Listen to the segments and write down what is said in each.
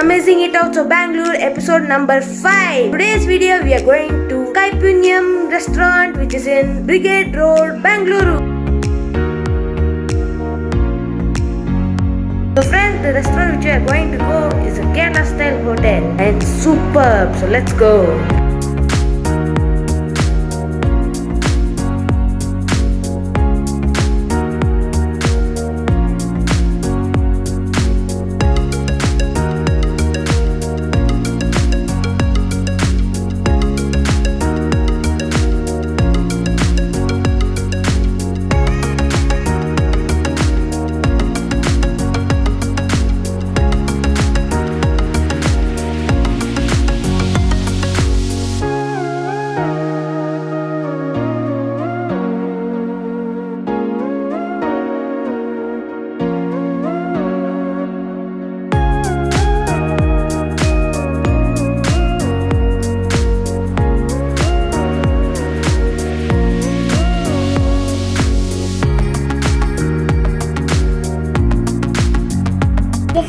Amazing It Out of Bangalore episode number 5. Today's video we are going to Kaipunyam restaurant which is in Brigade Road, Bangalore. So friends, the restaurant which we are going to go is a Kerala style hotel and superb. So let's go.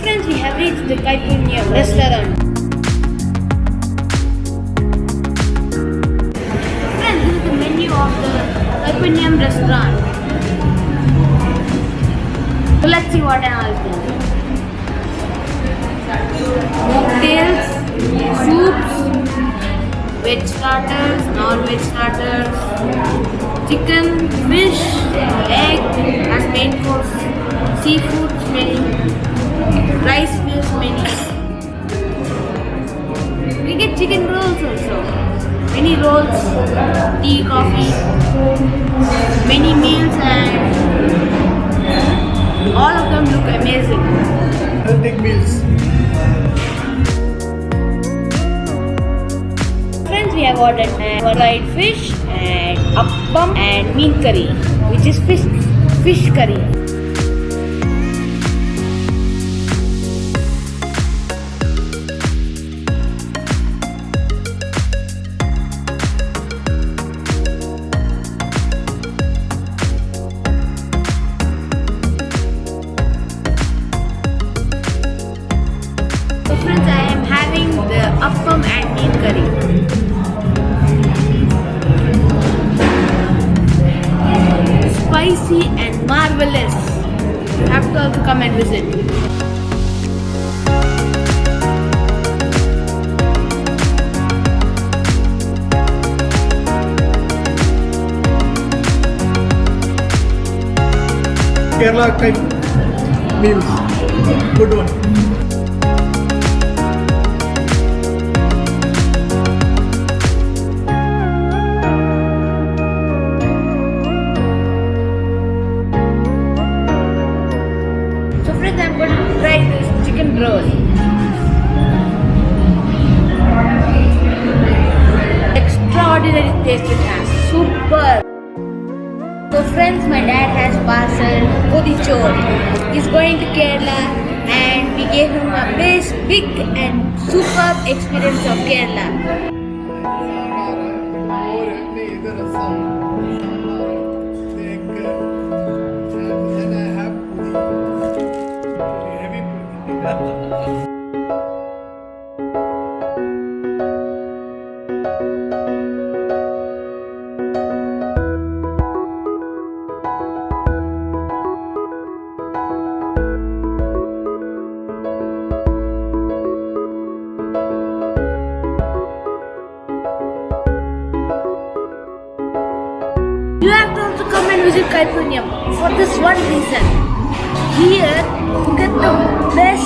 Friends, we have reached the Kaipunyam restaurant. Friends, this is the menu of the Kaipunyam restaurant. So let's see what all things. Mocktails, soups, veg starters, non-veg starters, chicken, fish, egg as main course, seafoods menu, rice meals menu. We get chicken rolls also. Many rolls, tea, coffee, many meals and all of them look amazing. Authentic meals. Friends, we have ordered uh, fried fish and appam and meen curry, which is fish fish curry. So friends, I am having the appam and meen curry. Spicy and marvelous. You have to also come and visit. Kerala type meals. Good one. Try this chicken roll. Extraordinary taste it has. Super. So friends, my dad has parcel Kodichor. He's going to Kerala and we gave him a best, big and superb experience of Kerala. You have to also come and visit Kaipunyam for this one reason. Here you get the best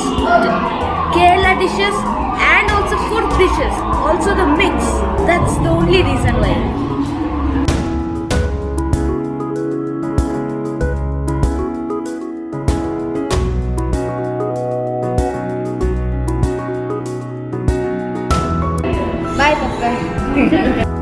Kerala dishes and also food dishes, also the mix. That's the only reason why. Bye, Papa.